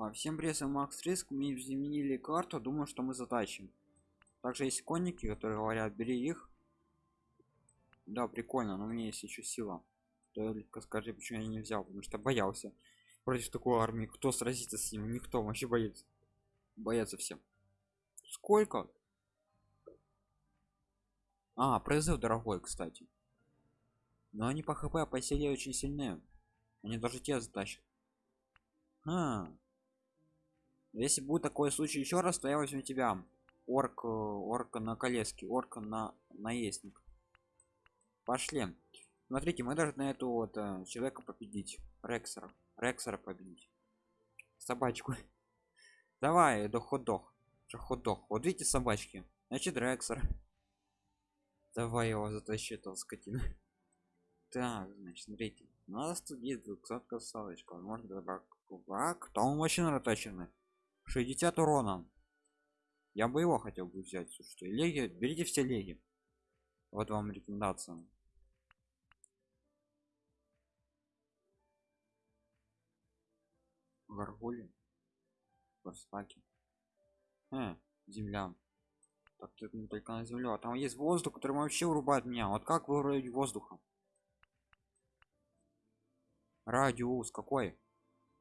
А, всем привет, Макс Риск. Мы изменили карту, думаю, что мы затащим. Также есть конники, которые говорят, бери их. Да, прикольно, но у меня есть еще сила. Только скажи, почему я не взял, потому что боялся. Против такой армии, кто сразится с ним? Никто вообще боится. Боятся все. Сколько? А, призыв дорогой, кстати. Но они по хп по силе очень сильные. Они даже те затащат. А. Если будет такой случай еще раз, то я возьму тебя. Орк, э, орка на колеске, орка на наездник. Пошли. Смотрите, мы должны эту вот э, человека победить. Рексера. Рексера победить. Собачку. Давай, до ходох. Ходох. Вот видите собачки. Значит, Рексер. Давай его затащи, этого скотина. Так, значит, смотрите. У нас тут есть 200 салочка. Можно добрать кубак. Там вообще наточены. 60 урона. Я бы его хотел бы взять. Слушайте, леги, берите все леги. Вот вам рекомендация. Гаргули. Барстаки. Э, земля. Так, тут не только на землю, а там есть воздух, который вообще урубает меня. Вот как вырубить воздуха? Радиус какой?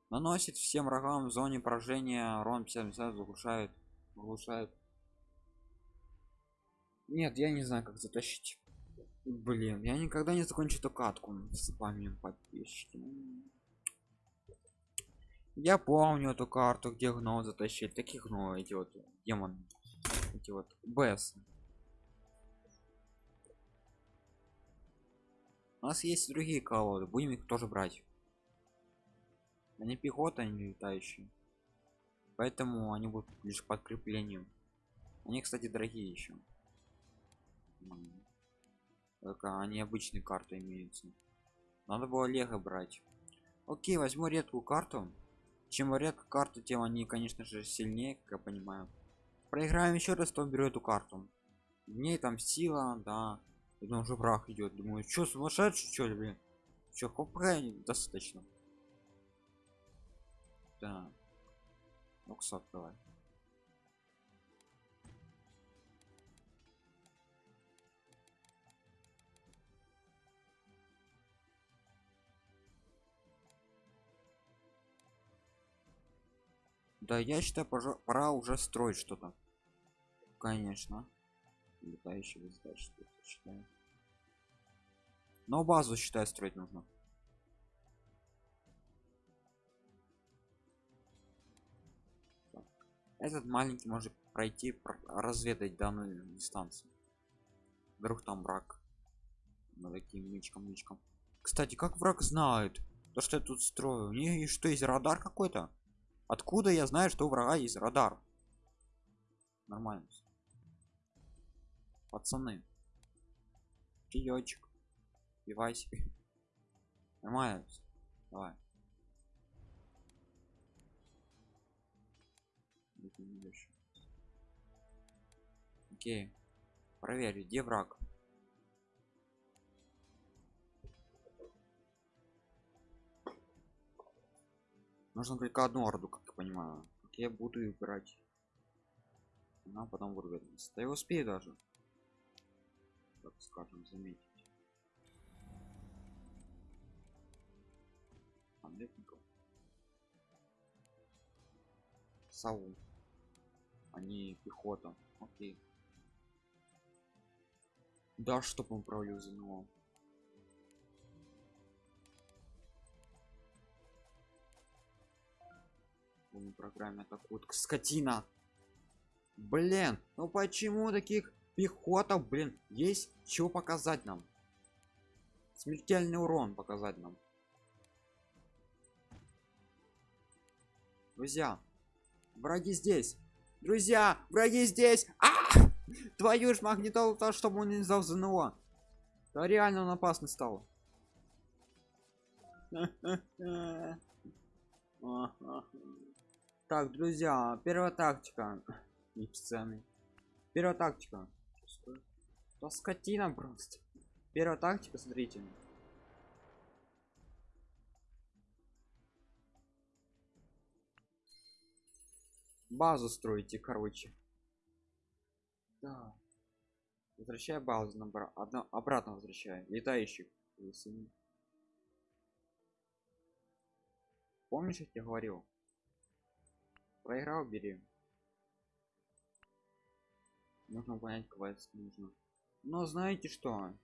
Наносит всем врагам в зоне поражения урон 50 заглушает. Заглушает. Нет, я не знаю, как затащить. Блин, я никогда не закончу эту катку с вами подписчики. Я помню эту карту, где гно затащить. Таких гно эти вот демон. Эти вот БС. У нас есть другие колоды, будем их тоже брать. Они пехота, они летающие. Поэтому они будут лишь подкреплением. Они, кстати, дорогие еще. Только они обычные карты имеются. Надо было лего брать. Окей, возьму редкую карту. Чем редкая карта, тем они, конечно же, сильнее, как я понимаю. Проиграем еще раз, то беру эту карту. В ней там сила, да. И там уже враг идет. Думаю, что сумасшедший, что ли, блин? Че, хопа достаточно. Да. Окс открывай. Да, я считаю, пора уже строить что-то. Конечно. Летающий задачи, считаю. Но базу считаю строить нужно. Этот маленький может пройти разведать данную дистанцию. Вдруг там враг. На таким мычком мычком кстати как враг знает то что я тут строю? У них что есть радар какой-то? Откуда я знаю что у врага есть радар? Нормально пацаны. Чаечек пивасик нормально давай окей. Проверь где враг? Нужно только одну орду как я понимаю. Как я буду играть она потом вырвется. Да я успею даже. Так скажем заметить. Памятников. Саул. Они пехота. Окей да чтоб он него в программе атакуют скотина! Блин ну почему таких пехотов блин есть что показать нам? Смертельный урон показать нам. Друзья враги здесь! Друзья враги здесь! А -а -а! Твою ж магнитолу то чтобы он не сдал ЗНО. Да реально он опасный стал так друзья первая тактика. И сцены. Первая тактика. Да скотина просто. Первая тактика смотрите. Базу строите короче да. Возвращай базу на одно обратно возвращай летающих помнишь я тебе говорил? Проиграл бери. Нужно понять квест нужно. Но знаете что?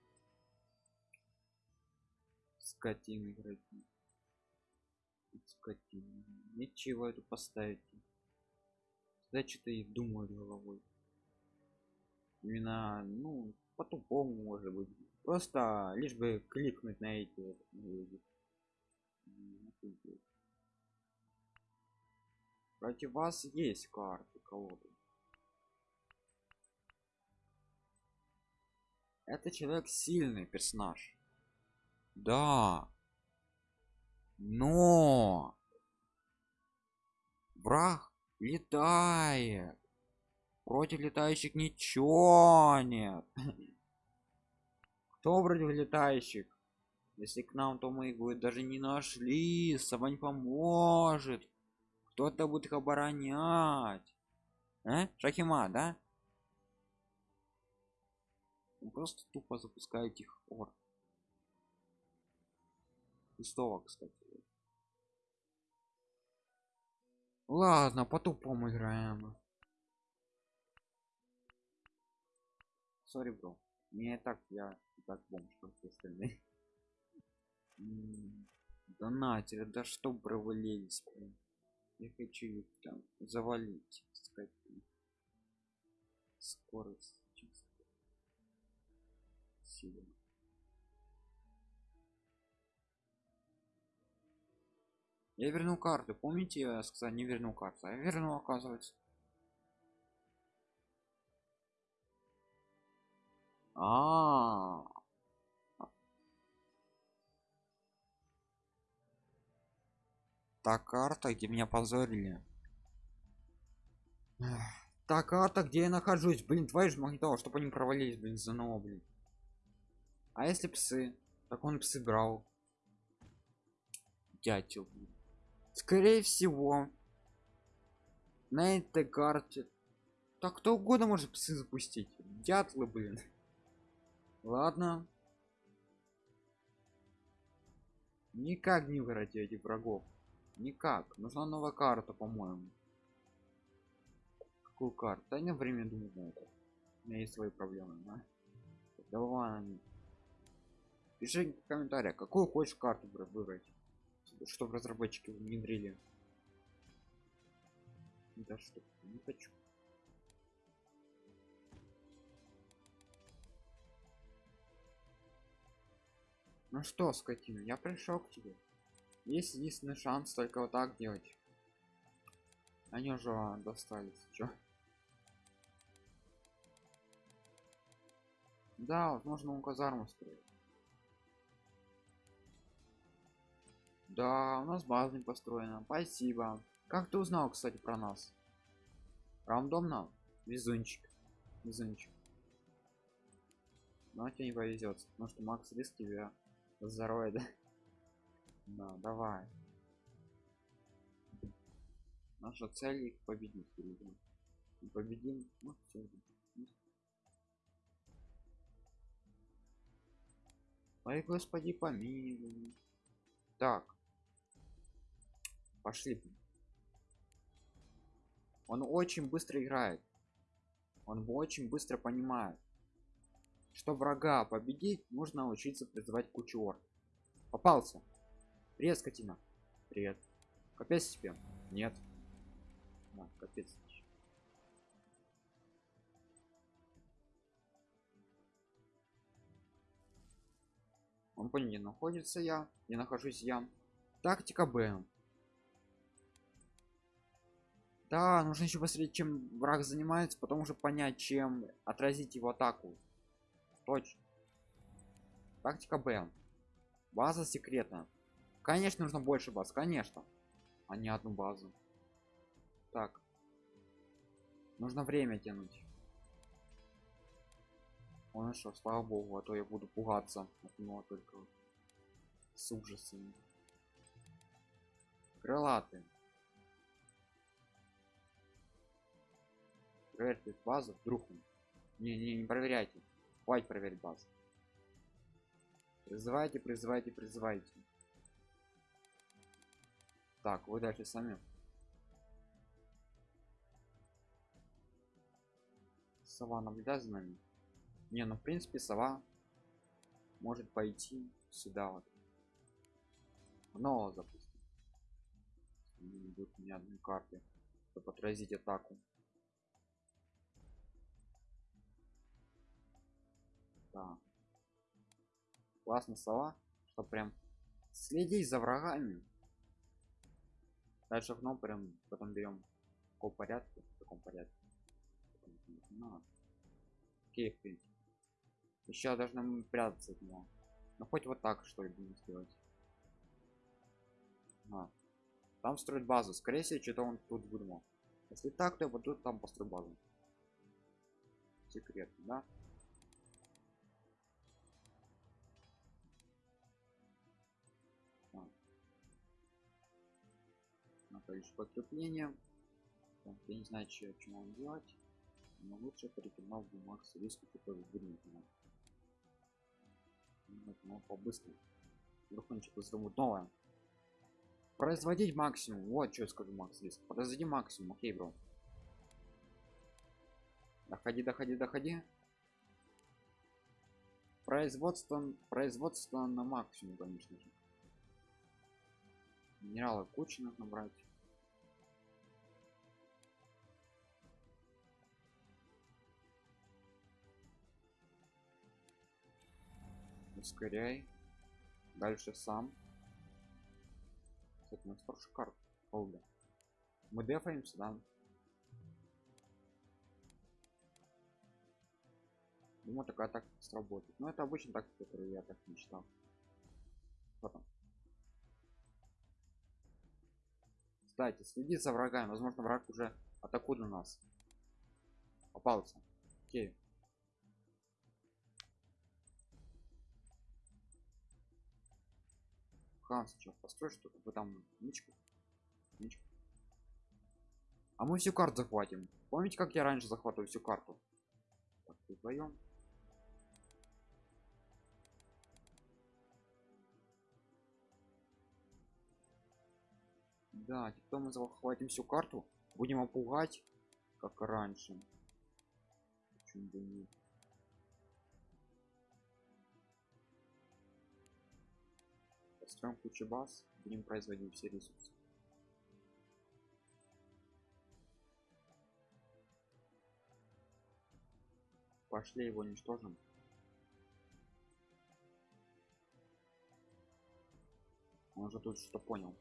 Скотины игроки скотины ничего эту поставить. Значит и думают головой именно ну по-тупому может быть. Просто лишь бы кликнуть на эти против вас есть карты колоды это человек сильный персонаж. Да. Но! Враг летает против летающих ничего нет. Кто против летающих? Если к нам то мы их даже не нашли. Сама не поможет. Кто-то будет их оборонять. Э? шахима да? Просто тупо запускает их ор пустого кстати. Ладно по тупому играем сори бро не так я так бомж как все остальные. Донатели да что провалились блин. я хочу их там завалить сказать скорость чисто сила. Я вернул карту. Помните я сказал не вернул карту а я вернул оказывается а, та карта где меня позорили. Та карта где я нахожусь? Блин твои же магнитола чтобы они провалились блин за нового блин. А если псы? Так он псы брал. Дятел блин. Скорее всего на этой карте. Так кто угодно может псы запустить. Дятлы блин ладно. Никак не выиграть этих врагов. Никак. Нужна новая карта по-моему. Какую карту? Да не время думать на это. У меня есть свои проблемы да? давай. Пиши в комментариях какую хочешь карту выбрать чтобы разработчики внедрили. Да что не хочу ну что скотина я пришел к тебе есть единственный шанс только вот так делать они уже достались чё? да вот можно у казарму строить Да, у нас база не построена. Спасибо. Как ты узнал, кстати, про нас? Рандомно? Везунчик. Везунчик. Но тебе не повезет, потому что Макс риск тебя здоровье, да? Да, давай. Наша цель их победить. Победим. Ну, все. Ой, господи, помилуй. Так, пошли он очень быстро играет он очень быстро понимает что врага победить нужно учиться призывать кучу орд попался. Привет скотина привет. Капец тебе нет. Да, капец. Он понял где находится я не нахожусь я. Тактика б. Да нужно еще посмотреть чем враг занимается потом уже понять чем отразить его атаку точно. Тактика б. База секретная. Конечно нужно больше баз конечно. А не одну базу. Так. Нужно время тянуть. Он что слава богу а то я буду пугаться от него только с ужасами. Крылатые. Проверьте базу вдруг. Не не не проверяйте хватит проверить базу. Призывайте призывайте призывайте. Так вы дальше сами. Сова наблюдает за нами. Не ну в принципе сова может пойти сюда вот. Но запустим не будет ни одной карты чтобы отразить атаку да. классно сова что прям следить за врагами дальше окно прям потом берем в каком порядке в таком порядке. Ну, окей в принципе. Еще должны прятаться от него. Ну хоть вот так что ли будем сделать. А. там строить базу. Скорее всего что-то он тут выдумал. Если так то вот тут там построй базу. Секрет да количество подкрепления так, я не знаю что, что вам делать но лучше перекинул бы макс риск который выгнет ну, по-быстрому. Вдруг он что-то взрывут новое. Производить максимум. Вот что я скажу макс риск производи максимум окей бро. Доходи доходи доходи. Производство производство на максимум конечно же. Минералы кучи нужно брать ускоряй дальше сам. Кстати, у нас хороший карт Олда. мы дефаемся да? Думаю такая так сработает. Но это обычно так который я так мечтал. Потом кстати следи за врагами. Возможно враг уже атакует на нас. Попался. Окей хан сейчас построй что-то вы там ничку ничку а мы всю карту захватим. Помните как я раньше захватываю всю карту? Так вдвоем да теперь мы захватим всю карту. Будем опугать как раньше. Почему бы нет построим кучу баз будем производить все ресурсы. Пошли его уничтожим. Он же тут что понял.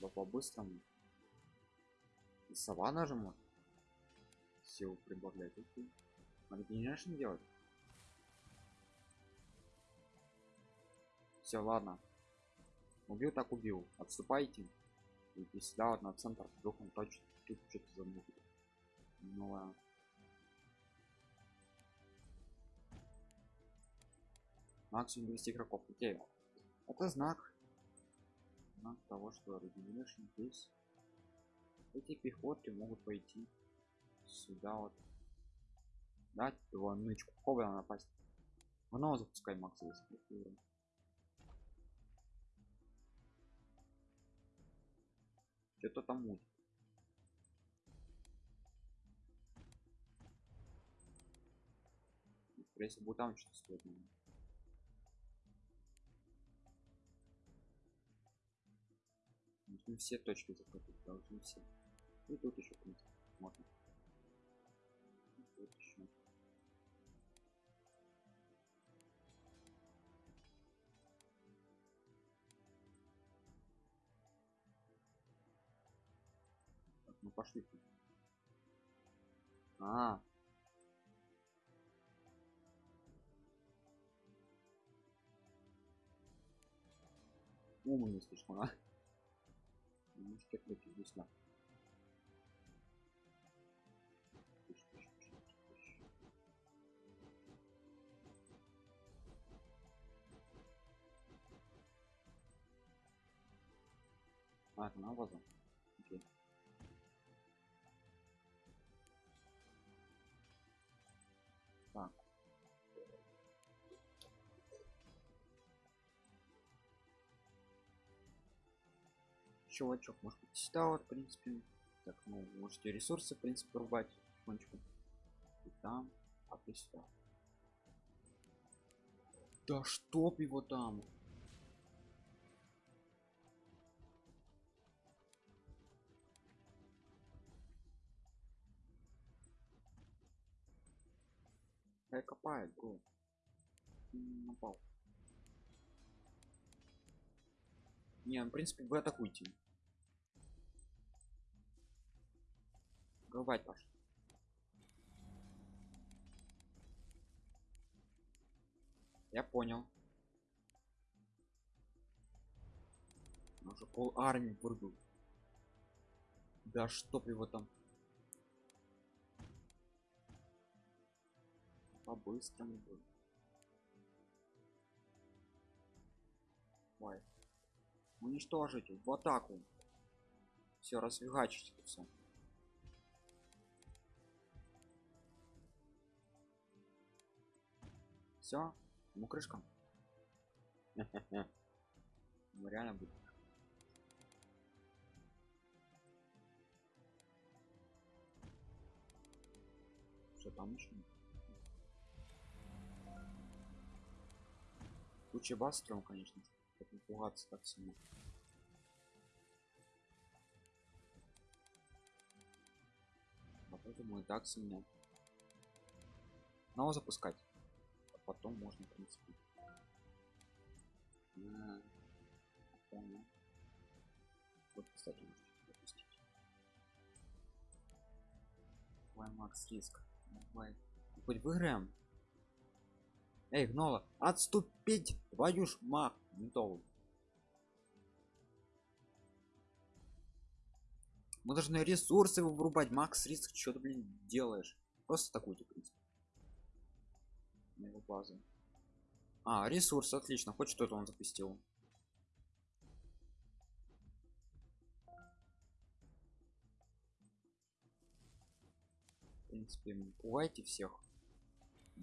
Да по-быстрому. И сова нажиму силу прибавлять. Надо генерашн делать все ладно. Убил так убил отступайте. И сюда вот на центр вдруг он точно. Тут что-то замутит новое. Максимум 200 игроков. Окей. Это знак. Знак того что регенерашн здесь. Эти пехоты могут пойти сюда вот. Дать нычку. Хоббла напасть? Много запускай макс что-то там муть если бы там что-то стоит нужны все точки захватить должны все. И тут еще в принципе можно пошли. А, -а, -а. умный слишком а может это здесь на а это на базу Чувачок, может быть, сюда вот, в принципе. Так, ну, можете ресурсы, в принципе, рубать потихонечку. И там, а ты сюда. Да чтоб его там. Хай копает, го. Напал. Не, ну, в принципе, вы атакуйте. Говорить паш. Я понял. Уже пол армии вырубил. Да чтоб его там. По-быстрому будет. Уничтожить в атаку. Все, расфигачить все. Все, ну крышка. Ну реально будет. Что там еще? Куча бас конечно. Пугаться так сильно. А поэтому и так сильно. Снова запускать. А потом можно, в принципе. А, понял. Вот, кстати, запустить. Давай, Макс, риск. Давай. Хоть выиграем. Эй, гнола, отступить! Твою ж мах, ментовый. Мы должны ресурсы вырубать. Макс, риск, что ты, блин, делаешь? Просто такой в принципе. На его базу. А, ресурс, отлично. Хоть что-то он запустил. В принципе, пугайте всех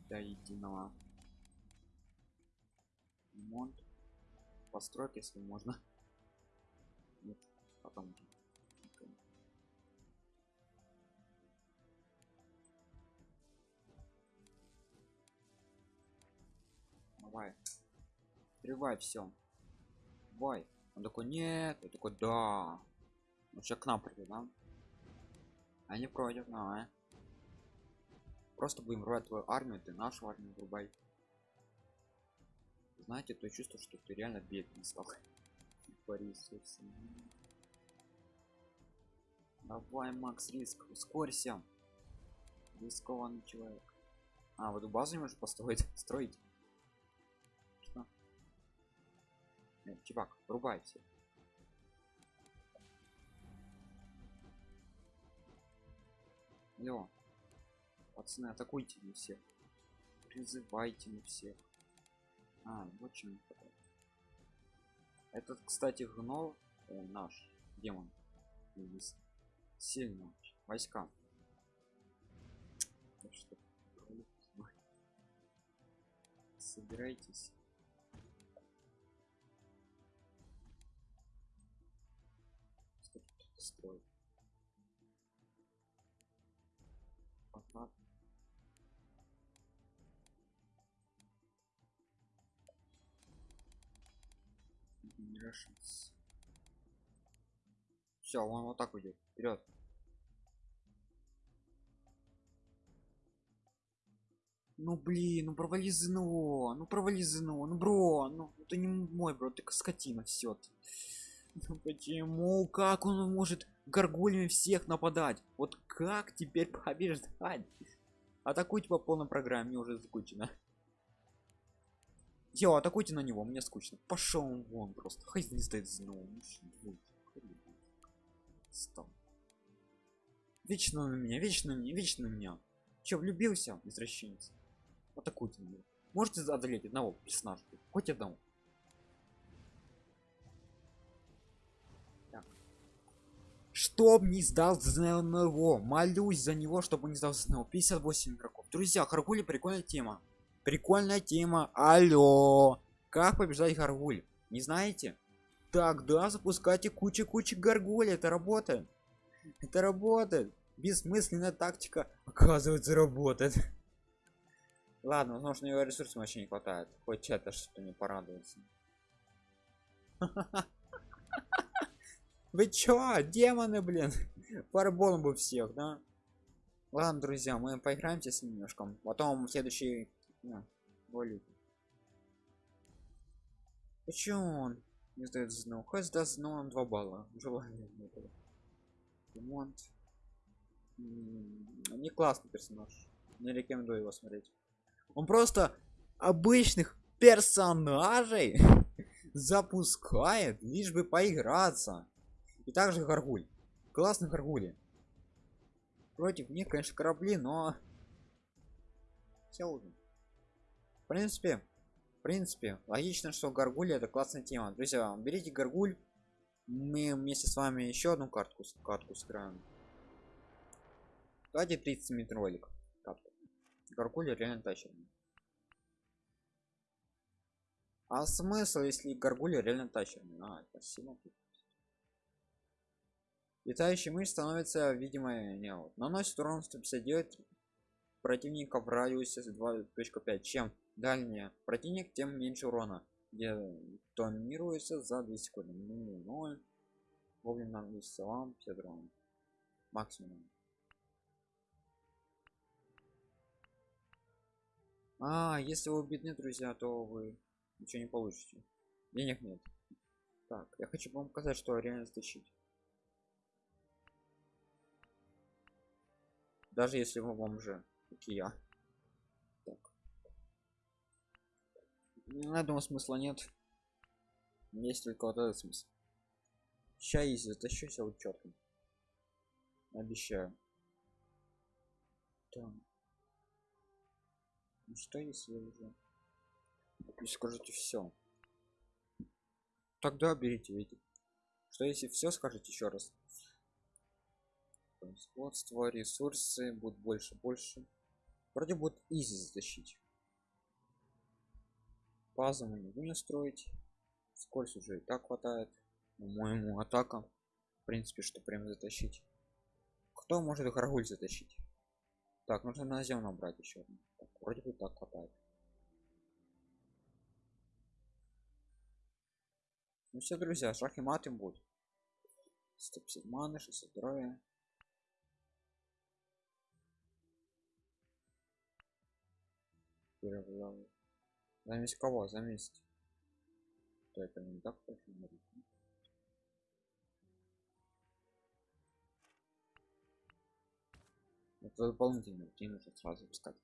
до единого ремонт постройки если можно нет потом давай Привай все давай он такой нет я такой да ну сейчас к нам придет да? Они против давай просто будем рвать твою армию ты нашу армию врубай. Знаете то чувство что ты реально бедный стал Борис давай макс риск. Ускорься. Рискованный человек. А в эту базу не можешь построить строить Нет, чувак рубай все Алло. Пацаны, атакуйте на всех. Призывайте на всех. А, вот чем Этот, кстати, гнол э, наш демон. Сильно войска. Так Строит. Пока Все, он вот так уйдет. Вперед. Ну блин, ну провали ЗНО, ну провали ЗНО, ну бро, ну это не мой бро, ты скотина все. Ну почему? Как он может горгульями всех нападать? Вот как теперь побеждать? Атакуйте по полной программе, мне уже скучно. Йо, атакуйте на него, мне скучно. Пошел он вон просто. Хай не стоит снова. Стал. Вечно на меня, вечно на меня, вечно на меня. Че, влюбился, извращенец? Атакуйте него. Можете одолеть одного персонажа? Хоть одного. Чтоб не сдал ЗНО. Молюсь за него, чтобы не сдал ЗНО. 58 игроков. Друзья, Харгули прикольная тема. Прикольная тема. Алло. Как побеждать Гаргуль? Не знаете? Тогда запускайте кучу-кучу Гаргуль. Это работает. Это работает. Бессмысленная тактика. Оказывается, работает. Ладно, возможно, его ресурсов вообще не хватает. Хоть это что не порадуется. Вы чё, демоны, блин? Фарболом бы всех, да? Ладно, друзья, мы поиграемся с немножко. Потом следующий... Ну, более. Почему он не сдает знал? Хоть сдаст знал он 2 балла. Желание этого. Ремонт. Не классный персонаж. Не рекомендую его смотреть. Он просто обычных персонажей запускает, лишь бы поиграться. И также горгуль. Классный горгули. Против них, конечно, корабли, но... Все. В принципе, в принципе, логично, что горгуль это классная тема. Друзья, берите горгуль. Мы вместе с вами еще одну картку, картку сыграем. Давайте 30 минут ролик. Катку. Горгуль реально тащим. А смысл, если горгулья реально тащим? А, спасибо. Летающий мышь становится видимой не вот. Наносит урон 159 противника в радиусе 2.5. Чем дальнее противник, тем меньше урона. Где тонируется за 2 секунды. 0. Вовремя наносится вам 50 урона. Максимум. А, если вы бедны, друзья, то вы ничего не получите. Денег нет. Так, я хочу вам показать, что реально стащить. Даже если вы бомжи, как и я. Так. Я думаю, смысла нет. Есть только вот этот смысл. Сейчас если затащу себя вот четко. Обещаю. Так. Ну что если уже? И скажете все. Тогда берите, видите. Что если все скажете еще раз? Производство ресурсы будут больше больше. Вроде будет изи затащить. Базу мы не будем строить. Скорость уже и так хватает. По-моему атака. В принципе что прям затащить. Кто может горгуль затащить? Так нужно на землю брать еще так, вроде бы так хватает. Ну все друзья шах и мат им будет. 150 маны 600 здоровья первый левел. Замесь кого? Замесить. То это не так точно говорит. Это дополнительно, тебе нужно сразу пускать.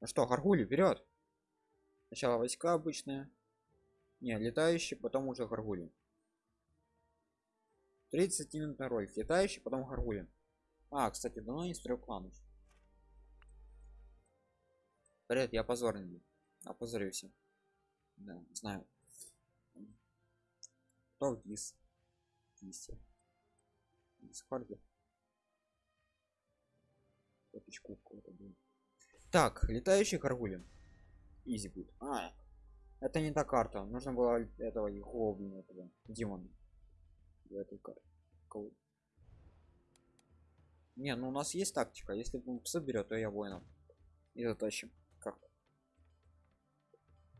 Ну что, гаргули, вперед! Сначала войска обычные. Не, летающие, потом уже гаргули. 30 минут на ролик. Летающий, потом гаргули. А, кстати, давно не строил клан уже. Привет, я позорный. Опозорился. Да, знаю. Кто в дис? Дисе. Дискорде. Точку какого-то будет. Так, летающий горгулин. Изи будет. А, это не та карта. Нужно было этого его, блин, этого демона. В этой карте. Не, ну у нас есть тактика. Если он соберет, то я воинов. И затащим.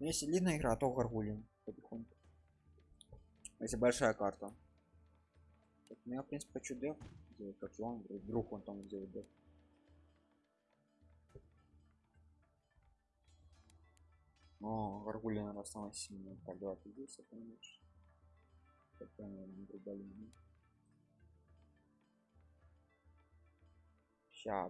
Но ну, если длинная игра, то горгулин потихоньку. Если большая карта. Так, ну я в принципе хочу деф делать, как и он, вдруг он там делает деф. О, горгулин наверное самая сильная. Так, давай ты здесь, понимаешь. Такая, наверное, Ща,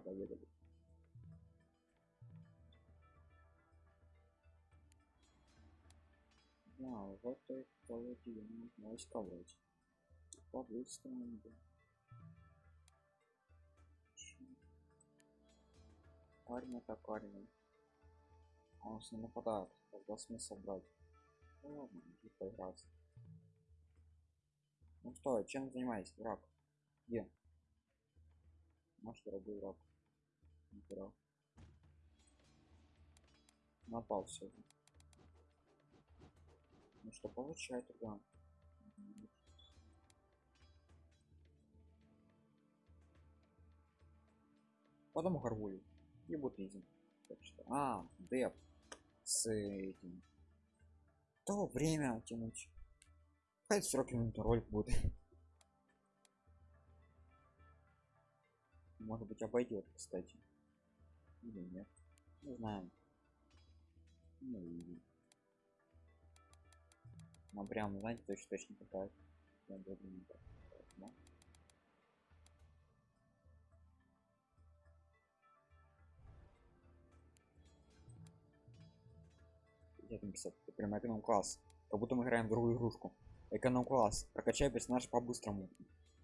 доеду. Да, в этой колоде нужно войсковать. По-быстрому, да. Армия так армия. Он с не нападает. Тогда смысл брать. Ну ладно, иди поиграться. Ну что, чем занимаетесь, враг? Где? Наш дорогой враг. Враг. Напал все. Ну что получает тогда? Потом горгулю. И вот этим. А, деп. С этим. То время тянуть. Хоть 40 минут ролик будет. Может быть обойдет, кстати. Или нет. Не знаю. Ну. Ну прям, знаете, точно точно такая. Я буду не так. Да? Я там писать, это прям эконом класс. Как будто мы играем в другую игрушку. Эконом класс. Прокачай персонаж по-быстрому.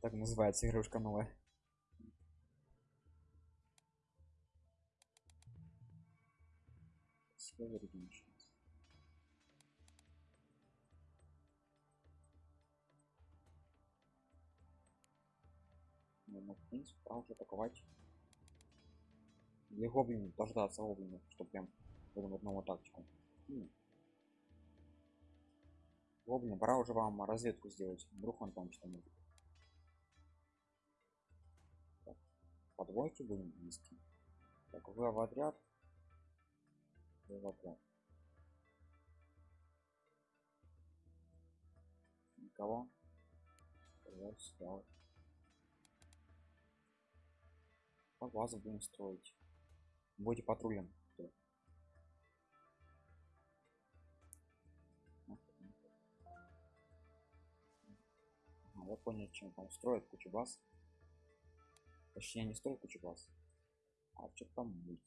Так называется игрушка новая. Silver Dimensions. В принципе, пора уже атаковать. Или гоблин, дождаться гоблина, чтобы прям будем одному тактику. Гоблин, пора уже вам разведку сделать. Вдруг он там что-нибудь. Так, По двойке будем вести. Так, вы в отряд. Вы в отряд. Никого. Сюда. По базу будем строить. Будете патрулем. Ага, я понял, чем там строят кучу баз. Точнее, не строят кучу баз. А что там будет?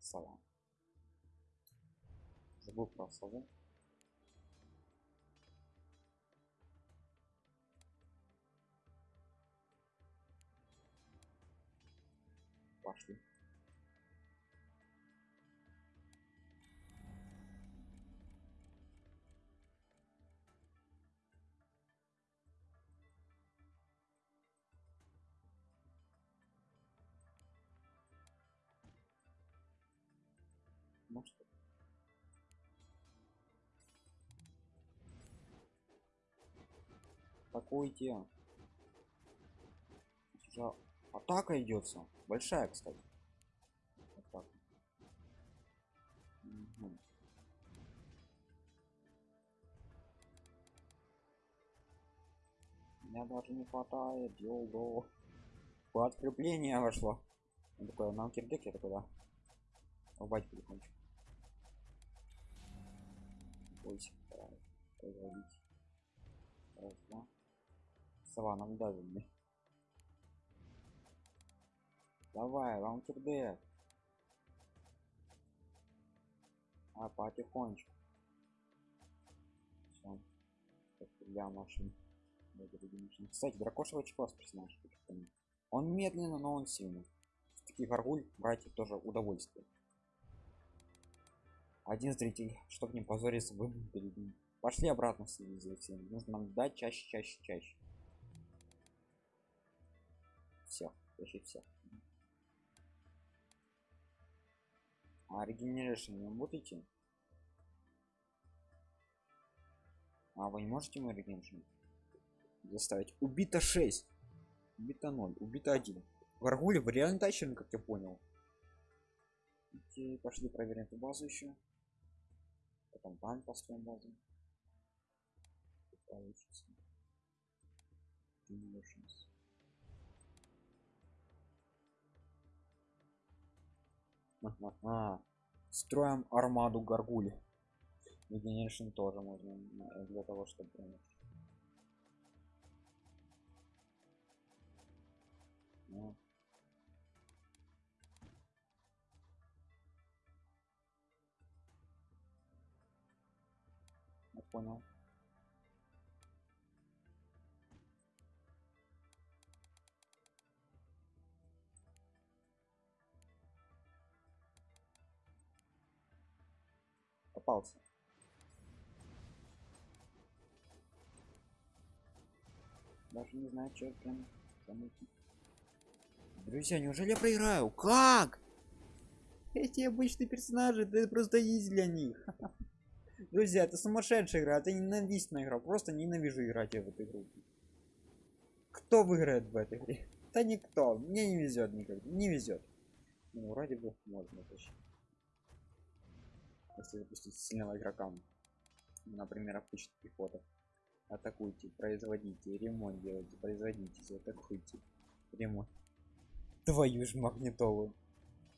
Сова. Забыл про сову. Атакуйте. Уже атака идется. Большая, кстати. Атака. Мгм. Меня даже не хватает, йолдо. Подкрепление вошло. Он такой, нам кирдек, я такой, да. Рубать потихонечку. Бойся. Раз, два. Даже мне. Давай, кирдек. А, потихонечку. Все. Для машин. Кстати, дракошевый класс персонаж. Он медленно, но он сильный. Таких аргуль братьев тоже удовольствие. Один зритель, чтобы не позориться, вы перед ним. Пошли обратно в цивилизацию. Нужно нам дать чаще, чаще, чаще. Всех. А регенерашн не работаете? А вы не можете мой регенерашн заставить? Убито 6. Убито 0. Убито 1. Гаргули вы реально тащим, как я понял. Окей, пошли проверим эту базу еще. Потом там построим базу. Получится. Ага. Строим армаду гаргули. Регенерашн тоже можно э, для того, чтобы Ну. Понял. Попался. Даже не знаю, что прям замутить. Друзья, неужели я проиграю? Как? Эти обычные персонажи, это просто изи для них. Друзья, это сумасшедшая игра, это ненавистная игра. Просто ненавижу играть в эту игру. Кто выиграет в этой игре? Да никто. Мне не везет никогда. Не везет. Ну, вроде бы можно точно. Если запустить сильного игрока. Например, обычных пехотов. Атакуйте, производите, ремонт делайте, производите, атакуйте. Ремонт. Твою ж магнитолу.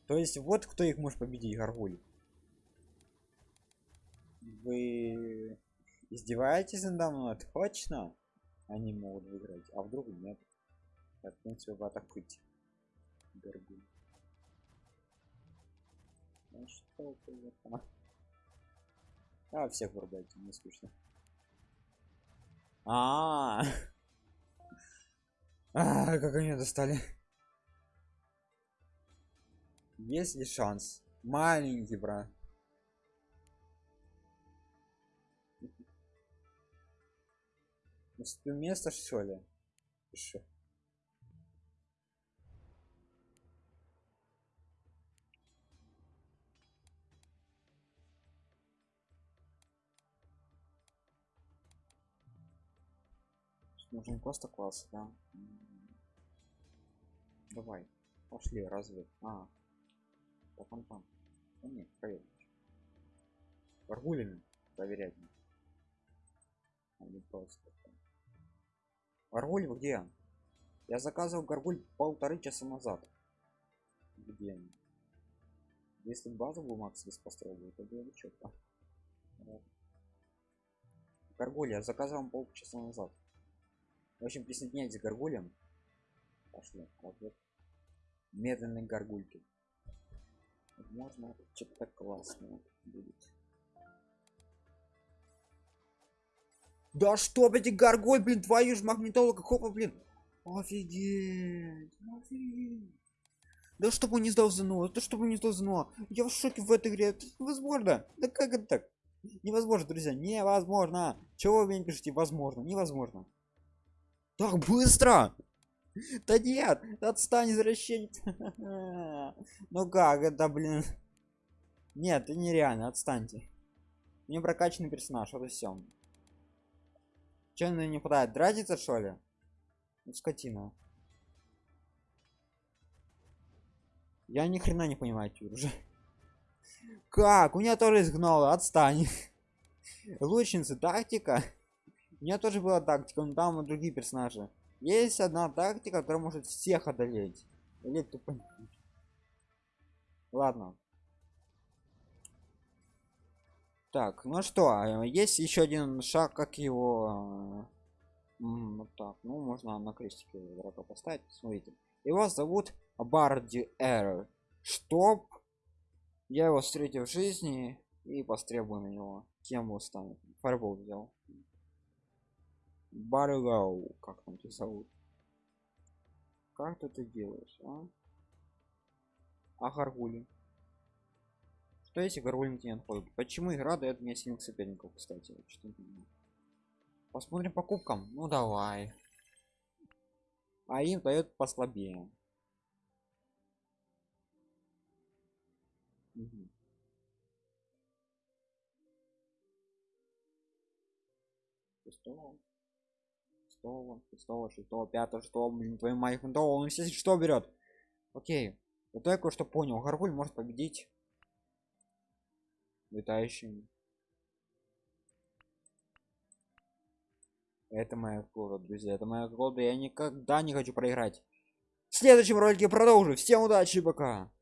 То есть вот кто их может победить, Гаргуль. Вы издеваетесь надо мной? Точно? Они могут выиграть, а вдруг нет. Так, в принципе, вы атакуйте. Гаргуль. Ну что ты? А, всех вырубайте, не скучно. А, -а, -а. как они достали. Есть ли шанс? Маленький, брат. Уступил место, что ли? Что? Нужен просто класс, да? Давай, пошли, разве? А, по там там. Да нет, проверь. Варгулями проверять. А не просто. Где? Я заказывал гаргуль полторы часа назад. Где? Если базу бы Макс построил, то было бы четко. Гаргуль я заказывал полчаса назад. В общем, присоединяйтесь к гаргулям. Пошли. Вот. Медленные гаргульки. Возможно, что-то классное будет. Да что, блин, горгой, блин, твою ж магнитолога, хопа, блин. Офигеть, офигеть. Да чтобы не сдал ЗНО, да чтобы не сдал ЗНО. Я в шоке в этой игре, это невозможно. Да как это так? Невозможно, друзья, невозможно. Чего вы мне пишете? Возможно, невозможно. Так быстро! Да нет, отстань, извращенец. Ну как, это, блин. Нет, это нереально, отстаньте. Мне прокачанный персонаж, это все. Че на не хватает? Дратится что ли? Ну, скотина. Я ни хрена не понимаю уже. Как? У меня тоже изгнало, отстань. Лучницы, тактика. У меня тоже была тактика, но там другие персонажи. Есть одна тактика, которая может всех одолеть. Или тупо. Ладно. Так, ну что, а, есть еще один шаг, как его... Вот так, ну можно на крестике игрока поставить, смотрите. Его зовут Барди Эр. Чтоб я его встретил в жизни и постребую на него. Кем он станет? Фарбол взял. Баргау, как там тебя зовут? Как ты это делаешь, а? А Гаргули? Что если Гаргулин не отходит? Почему игра дает мне сильных соперников, кстати? Посмотрим покупкам. Ну давай. А им дает послабее. Угу. Шестого, шестого, шестого, шестого, пятого, шестого, блин, твою мать, он все что берет. Окей. Вот я кое-что понял. Гаргуль может победить летающими это моя колода друзья это моя колода я никогда не хочу проиграть в следующем ролике продолжу всем удачи пока